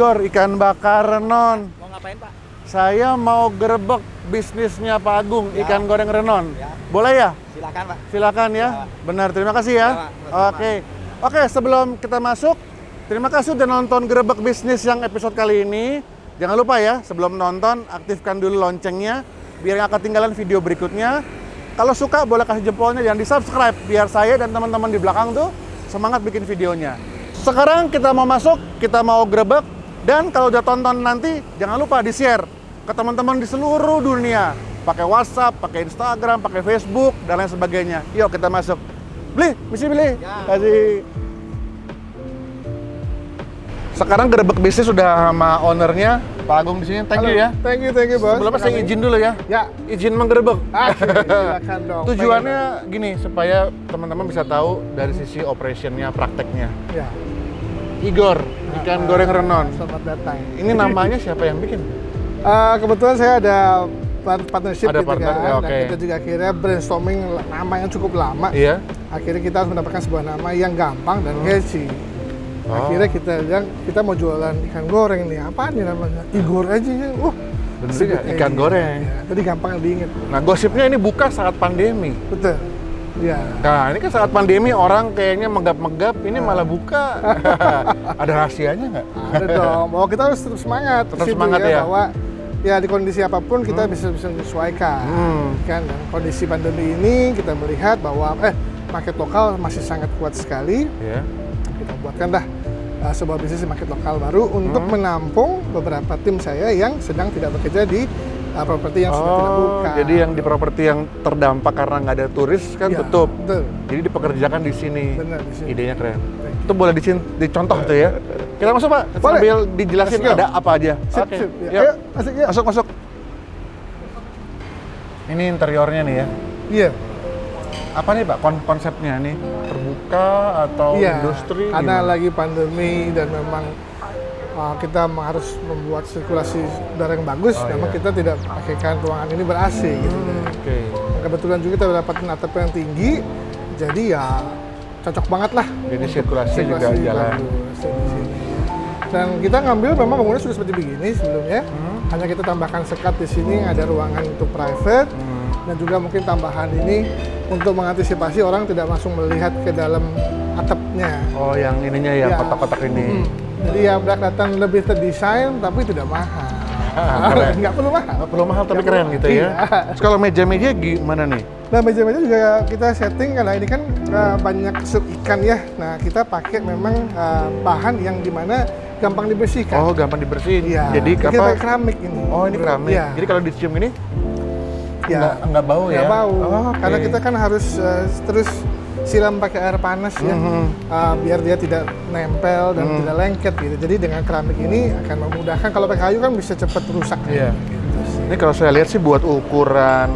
Igor, ikan bakar renon. Mau ngapain Pak? Saya mau gerebek bisnisnya Pak Agung, Ya. ikan goreng renon. Ya. Boleh ya? Silakan Pak. Silakan ya. Ya. Benar, terima kasih ya. Ya, Pak. Oke. Oke, sebelum kita masuk, terima kasih udah nonton gerebek bisnis yang episode kali ini. Jangan lupa ya, sebelum nonton aktifkan dulu loncengnya biar nggak ketinggalan video berikutnya. Kalau suka boleh kasih jempolnya dan di-subscribe biar saya dan teman-teman di belakang tuh semangat bikin videonya. Sekarang kita mau masuk, kita mau gerebek dan kalau udah tonton nanti jangan lupa di-share ke teman-teman di seluruh dunia. Pakai WhatsApp, pakai Instagram, pakai Facebook dan lain sebagainya. Yuk kita masuk. Beli, misi beli. Ya. Kasih. Sekarang gerebek bisnis sudah sama ownernya Pak Agung di sini. Thank you Halo. ya. Thank you, thank you, bos. Sebelumnya saya izin dulu ya. Ya. Izin menggerebek. Ah, silakan dong. Tujuannya gini supaya teman-teman bisa tahu dari sisi operationnya, prakteknya. Ya. Igor, ikan goreng renon. Selamat datang. Ini namanya siapa yang bikin? Eh, kebetulan saya ada part- partnership Ada gitu partner, kan. ya, Dan oke. kita juga akhirnya brainstorming nama yang cukup lama. Iya. Akhirnya kita harus mendapatkan sebuah nama yang gampang dan catchy. Oh. Akhirnya kita bilang kita mau jualan ikan goreng nih. Apa nih namanya? Igor aja ya. Wah. Bener juga, aja. ikan goreng. Ya, jadi gampang diingat. Nah, gosipnya ini buka saat pandemi. Betul. Ya. Nah, ini kan saat pandemi orang kayaknya megap-megap, ini malah buka. Ada rahasianya nggak? Ada dong. Bahwa kita harus tetap semangat. Tetap Situ semangat ya. Bahwa ya di kondisi apa pun kita bisa bisa menyesuaikan. Hmm. Kan dan kondisi pandemi ini kita melihat bahwa eh market lokal masih sangat kuat sekali. Ya. Kita buatkan dah uh, sebuah bisnis market lokal baru untuk Hmm. menampung beberapa tim saya yang sedang tidak bekerja di uh, properti yang sudah tidak buka. Oh, jadi yang di properti yang terdampak karena nggak ada turis kan Ya, tutup. Betul. Jadi dipekerjakan di sini. Benar, di sini. Idenya keren. Itu boleh dicin- dicontoh tuh ya. Kita masuk Pak, Boleh. sambil dijelasin ada apa aja. Sip, Oke, sip. Ya. Ayo, masuk ya. Masuk, masuk. Ini interiornya nih ya. Iya. Apa nih Pak kon- konsepnya nih? Terbuka atau Iya, industri? karena gimana? lagi pandemi dan memang uh, kita harus membuat sirkulasi udara yang bagus, Oh, memang iya. kita tidak pakaikan ruangan ini ber AC gitu. Hmm, Oke. Dan Kebetulan juga kita mendapatkan atap yang tinggi, jadi ya cocok banget lah. Jadi sirkulasi juga jalan. bagus. Dan kita ngambil memang bangunannya sudah seperti begini sebelumnya, Hmm. hanya kita tambahkan sekat di sini ada ruangan untuk private Hmm. dan juga mungkin tambahan ini untuk mengantisipasi orang tidak langsung melihat ke dalam atapnya. Oh, yang ininya ya, Ya. kotak-kotak ini. Mm. Jadi ya udah kelihatan lebih terdesain tapi tidak mahal. Ah. Nggak perlu mahal. Nggak perlu mahal tapi Nggak keren gitu ya. Iya. Terus kalau meja-meja gimana nih? Nah meja-meja juga kita setting karena ini kan uh, banyak sup ikan ya. Nah kita pakai memang uh, bahan yang di mana gampang dibersihkan. Oh, gampang dibersihin. Iya. Jadi kita apa? pakai keramik ini. Oh, ini keramik. Iya. Jadi kalau dicium ini Ya. nggak, nggak bau ya? Nggak bau. Oh. Karena kita kan harus uh, terus siram pakai air panas ya, Mhm. Uh, biar dia tidak nempel dan Mhm. tidak lengket gitu. Jadi dengan keramik ini akan memudahkan. Kalau pakai kayu kan bisa cepat rusak. Iya. Gitu sih. Ini kalau saya lihat sih buat ukuran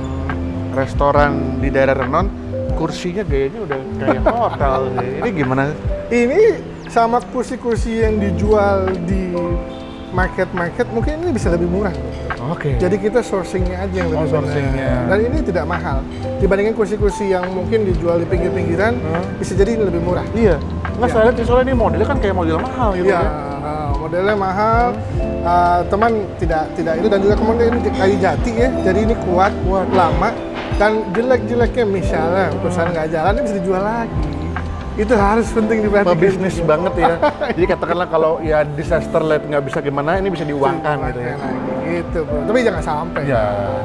restoran di daerah Renon, kursinya gayanya udah kayak hotel. Ini gimana? Ini sama kursi-kursi yang dijual di market-market mungkin ini bisa lebih murah. Oke. Jadi kita sourcingnya aja yang Oh, lebih sourcingnya. benar. Dan ini tidak mahal dibandingkan kursi-kursi yang mungkin dijual di pinggir-pinggiran Hmm. bisa jadi ini lebih murah. Iya. Nggak Iya. saya lihat soalnya ini modelnya kan kayak model mahal gitu Iya, ya. uh, modelnya mahal. Uh, teman tidak tidak itu dan juga kemudian ini kayu jati ya. Jadi ini kuat, kuat lama dan jelek-jeleknya misalnya perusahaan nggak jalan ini bisa dijual lagi. Itu harus penting diperhatikan. Pebisnis juga. banget ya. Jadi katakanlah kalau ya disaster light nggak bisa gimana, ini bisa diuangkan gitu ya. Gitu, bro. Tapi jangan sampai. Ya,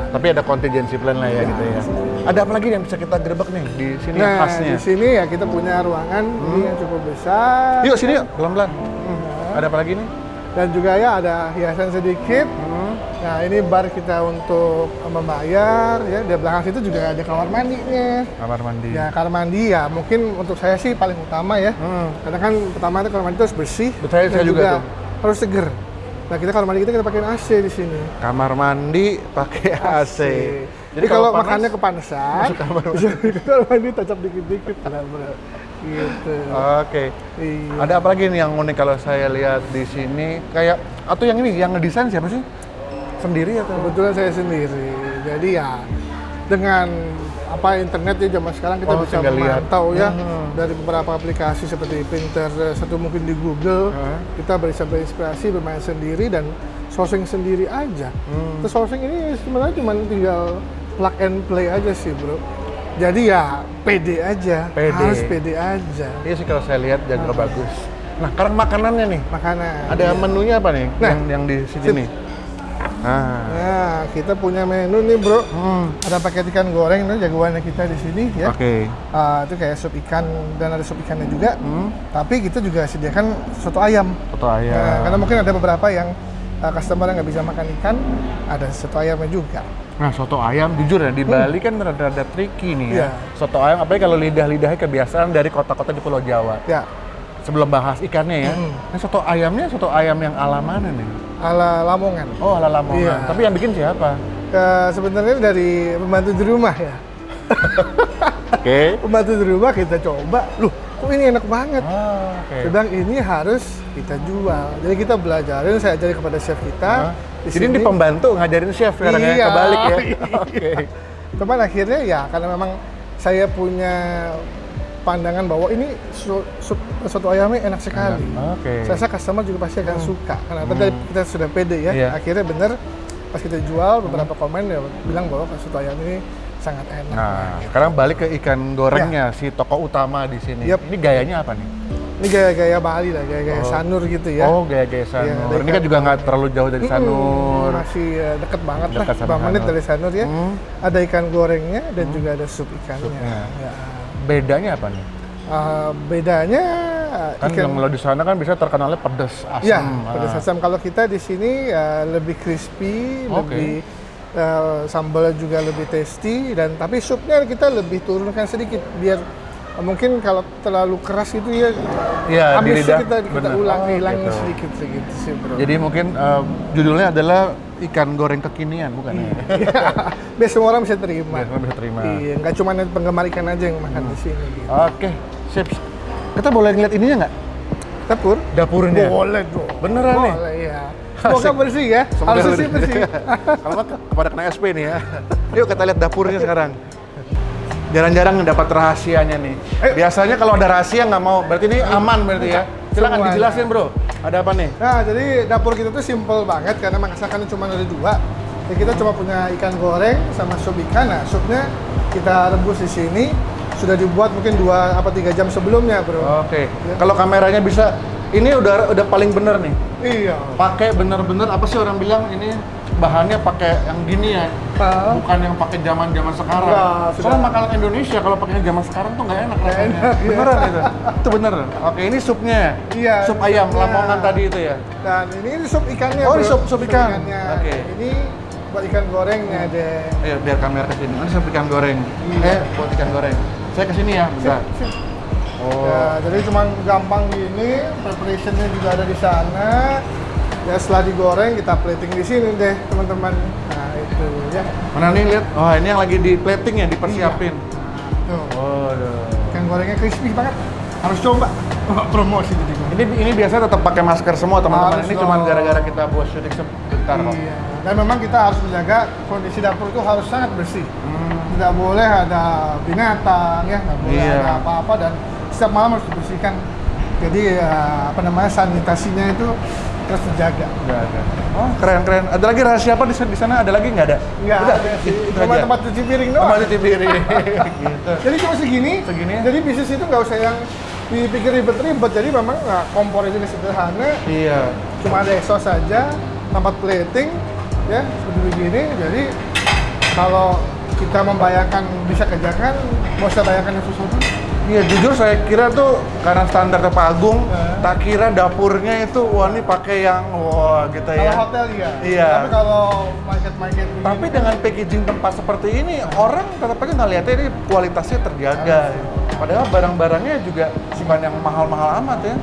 tapi ada contingency plan lah ya, Ya. gitu ya. Ada apa lagi yang bisa kita gerebek nih di sini Nah, khasnya? di sini ya kita punya ruangan ini yang cukup besar. Yuk sini yuk, pelan-pelan. Hmm. Ada apa lagi nih? Dan juga ya ada hiasan sedikit. Hmm. Nah, ini bar kita untuk membayar ya. Di belakang situ juga ada kamar mandinya. Kamar mandi. Ya, kamar mandi ya mungkin untuk saya sih paling utama ya. Hmm. Karena kan pertama itu kamar mandi itu harus bersih Betul, saya juga tuh. harus seger. Nah, kita kamar mandi kita kita pakai AC di sini. Kamar mandi pakai AC. Jadi, kalau, panas, makannya kepanasan, masuk kamar mandi. kamar tacap dikit-dikit. Gitu. Oke. Iya. Ada apa lagi nih yang unik kalau saya lihat di sini? Kayak atau yang ini yang ngedesain siapa sih? Sendiri atau? Kebetulan saya sendiri. Jadi ya dengan apa internet ya zaman sekarang kita Oh, bisa tinggal lihat. memantau ya Hmm. dari beberapa aplikasi seperti Pinterest atau mungkin di Google Hah? kita bisa berinspirasi bermain sendiri dan sourcing sendiri aja. Hmm. Terus sourcing ini sebenarnya cuma tinggal plug and play aja sih bro. Jadi ya pede aja, Pede. harus pede aja. Iya sih kalau saya lihat jago bagus. Nah, sekarang makanannya nih. Makanan. Ada menunya apa nih? Nah, yang yang di sini. Nah. Nah, kita punya menu nih bro. Hmm. Ada paket ikan goreng, nih jagoannya kita di sini ya. Oke. Ah, itu kayak sup ikan dan ada sup ikannya juga. Hmm. Tapi kita juga sediakan soto ayam. Soto ayam. Nah, karena mungkin ada beberapa yang uh, customer yang nggak bisa makan ikan, ada soto ayamnya juga. Nah, soto ayam jujur ya di Bali kan rada-rada tricky nih ya. Iya. Soto ayam apalagi kalau lidah-lidahnya kebiasaan dari kota-kota di Pulau Jawa. Ya, Sebelum bahas ikannya ya. Mm. Nah, soto ayamnya soto ayam yang ala mana nih? ala Lamongan. Oh, ala Lamongan. Iya. Tapi yang bikin siapa? Eh, sebenarnya dari pembantu di rumah ya. Oke. Pembantu di rumah kita coba, loh kok ini enak banget. Ah, oke. Sedang ini harus kita jual. Jadi kita belajarin, saya ajari kepada chef kita. Hah? Di Jadi ini sini. pembantu ngajarin chef sekarang ya Iya. kebalik ya. Oke. Teman akhirnya ya karena memang saya punya pandangan bahwa ini su- soto ayamnya enak sekali. Oke. Saya rasa customer juga pasti akan suka. Karena tadi kita sudah pede ya. Iya. Akhirnya bener pas kita jual beberapa komen ya bilang bahwa soto ayam ini sangat enak. Nah, sekarang balik ke ikan gorengnya si toko utama di sini. Yap. Ini gayanya apa nih? Ini gaya-gaya Bali lah, gaya-gaya Oh. sanur gitu ya. Oh, gaya-gaya Sanur. Iya, ada ini kan juga nggak terlalu jauh dari Mm-mm, Sanur. Masih eh, deket banget Dekat lah, sama 5 menit Sanur. dari Sanur ya. Hmm. Ada ikan gorengnya dan juga ada sup ikannya. Supnya. Ya. Bedanya apa nih? Eh, bedanya Kan ikan yang kalau di sana kan bisa terkenalnya pedas, asam. Ya, Ah. pedas asam. Kalau kita di sini eh, lebih crispy, Oke. lebih eh, sambalnya juga lebih tasty dan tapi supnya kita lebih turunkan sedikit biar mungkin kalau terlalu keras itu ya Iya, di habis kita kita Bener. ulang Oh, hilangin gitu. sedikit sedikit sih bro. Jadi mungkin eh, judulnya adalah ikan goreng kekinian, bukan ya? biar semua orang bisa terima. Biar semua bisa terima. Hmm. Iya, nggak cuma penggemar ikan aja yang makan di sini. Gitu. Oke, sip. Kita boleh ngeliat ininya nggak? Dapur? Dapurnya. Boleh dong. Beneran nih? Boleh ya. Semoga bersih ya. Semoga Harus bersih bersih. Kalau kepada kena SP nih ya. Yuk kita lihat dapurnya sekarang. Jarang-jarang dapat rahasianya nih. Ayo. Biasanya kalau ada rahasia nggak mau, berarti ini aman berarti ya. Silakan Semuanya. dijelasin bro. Ada apa nih? Nah, jadi dapur kita tuh simple banget karena masakannya cuma ada dua. Jadi kita cuma punya ikan goreng sama sup ikan. Nah, supnya kita rebus di sini. Sudah dibuat mungkin dua apa tiga jam sebelumnya, bro. Oke. Kalau kameranya bisa, ini udah udah paling bener nih. Iya. Pakai bener-bener apa sih orang bilang ini bahannya pakai yang gini ya, Ah. bukan yang pakai zaman-zaman sekarang. Enggak, sudah. Soalnya makanan Indonesia kalau pakai zaman sekarang tuh nggak enak rasanya. enak, iya. Beneran itu. Itu bener. Oke, ini supnya. Iya, Sup ayam supnya. Lamongan tadi itu ya. Dan ini, ini sup ikannya. Oh, ini sup- sup ikan. Oke. Ini buat ikan gorengnya deh. Ayo biar kamera ke sini. Ini sup ikan goreng. Iya. Eh, buat ikan goreng. Saya ke sini ya, bisa. Oh. Ya, jadi cuma gampang gini, preparationnya juga ada di sana. Ya setelah digoreng kita plating di sini deh teman-teman. Nah itu ya. Mana nih lihat? Oh, ini yang lagi di plating ya, dipersiapin. Tuh. Oh. Ikan gorengnya crispy banget. Harus coba. Promosi jadi. Ini ini biasa tetap pakai masker semua teman-teman. Ini cuma gara-gara kita buat syuting sebentar kok. Iya. Dan memang kita harus menjaga kondisi dapur itu harus sangat bersih. Hmm. Tidak boleh ada binatang ya, nggak boleh Iya. ada apa-apa dan setiap malam harus dibersihkan. Jadi ya, apa namanya sanitasinya itu terus dijaga. Nggak ada. Oh, keren keren. Ada lagi rahasia apa di di sana? Ada lagi nggak ada? Nggak Udah, ada sih. Cuma aja. tempat cuci piring doang. Tempat cuci piring. gitu. Jadi cuma segini. Segini? Jadi bisnis itu nggak usah yang dipikir ribet-ribet. Jadi memang nggak kompor itu sederhana. Iya. Cuma ada exhaust saja, tempat plating, ya seperti begini. Jadi kalau kita membayangkan bisa kerjakan, mau usah bayangkan yang sesuatu. Iya, jujur saya kira tuh karena standar Pak Agung, Eh. tak kira dapurnya itu wah ini pakai yang wah gitu Kalau ya. hotel iya. Iya. Tapi kalau market-market begini, Tapi dengan packaging tempat seperti ini, orang tetap aja ngeliatnya ini kualitasnya terjaga. Padahal barang-barangnya juga bukan yang mahal-mahal amat ya.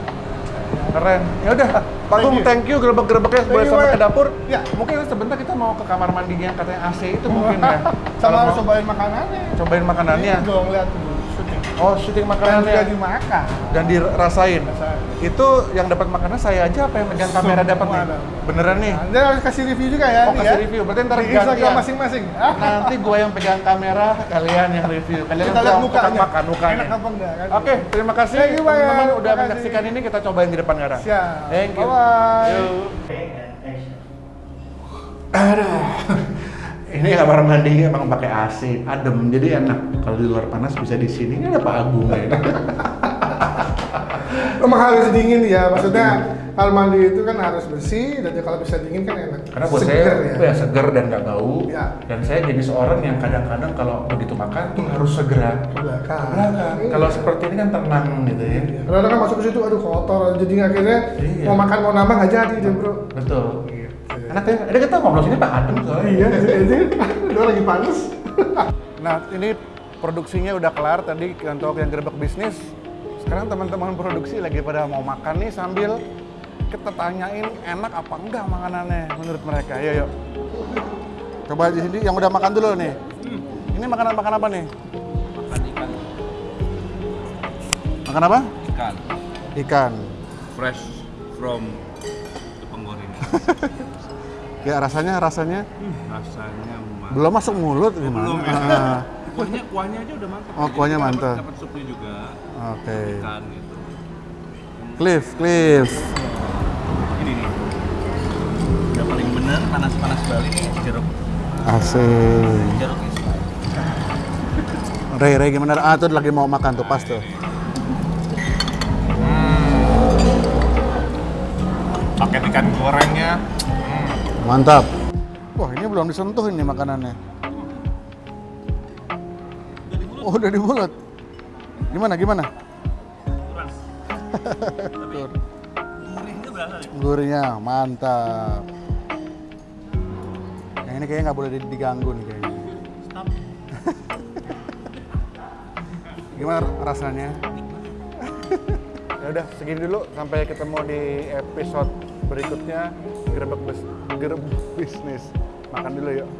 Keren. Ya udah, Pak Thank Agung, you. thank you gerobak-gerobaknya Thank boleh sampai ke dapur. Ya. Mungkin sebentar kita mau ke kamar mandi yang katanya AC itu mungkin ya. sama Kalau harus cobain makanannya. cobain makanannya. Ini dong lihat dulu. Oh, syuting dan makanannya juga dimakan. dan dirasain. Rasain. Itu yang dapat makanan saya aja apa yang megang kamera dapat nih? ada. Beneran nih. Nah, dia harus kasih review juga ya. Oh, kasih ya. review. Berarti ntar gantian. masing-masing. Nanti gua yang pegang kamera, kalian yang review. Kalian kita yang lihat mukanya. makan mukanya. Enak apa enggak kan? Oke, terima kasih Thank you, Bang. teman-teman udah Terima kasih. menyaksikan ini. Kita cobain di depan sekarang. Siap. Thank you. Bye-bye. Yuk. Aduh. Ini kamar mandi emang pakai AC, adem, jadi enak. Kalau di luar panas bisa di sini. Ini ada Pak Agung ya. Emang harus dingin ya, maksudnya kamar mandi itu kan harus bersih dan kalau bisa dingin kan enak. Karena buat Seger saya ya. seger dan nggak bau. Ya. Dan saya jenis orang yang kadang-kadang kalau begitu makan tuh harus segera belakang. belakang. Iya. Kalau seperti ini kan tenang gitu ya. Kadang-kadang kan masuk ke situ, aduh kotor, jadi akhirnya Iya. mau makan mau nambah nggak jadi deh bro. Betul. Enak ya. Ada kita ngobrol sini Pak Adem soalnya. Iya, jadi udah lagi panas. Nah, ini produksinya udah kelar tadi untuk yang gerbek bisnis. Sekarang teman-teman produksi lagi pada mau makan nih sambil kita tanyain enak apa enggak makanannya menurut mereka. Yuk, yuk. Coba di sini yang udah makan dulu nih. Ini makanan makan apa nih? makan ikan Makan apa? ikan Ikan. fresh from Jepang Goreng Ya rasanya rasanya rasanya mantap belum masuk mulut gimana? belum ya? Ah, kuahnya kuahnya aja udah mantap Oh, kuahnya mantap. dapat supnya juga Oke. ikan gitu Cliff, Cliff. ini nih udah paling bener panas-panas Bali nih jeruk Asik. jeruk is Ray, Ray gimana? Ah, tuh lagi mau makan tuh pas tuh. pakai ikan gorengnya Mantap. Wah, ini belum disentuh ini makanannya. Oh, udah di mulut. Gimana, gimana? Tuh, gurihnya mantap. Yang ini kayaknya nggak boleh di- diganggu nih kayaknya. stop Gimana rasanya? ya udah, segini dulu. Sampai ketemu di episode berikutnya. Gerbek bis, gerbek bisnis. Makan dulu yuk.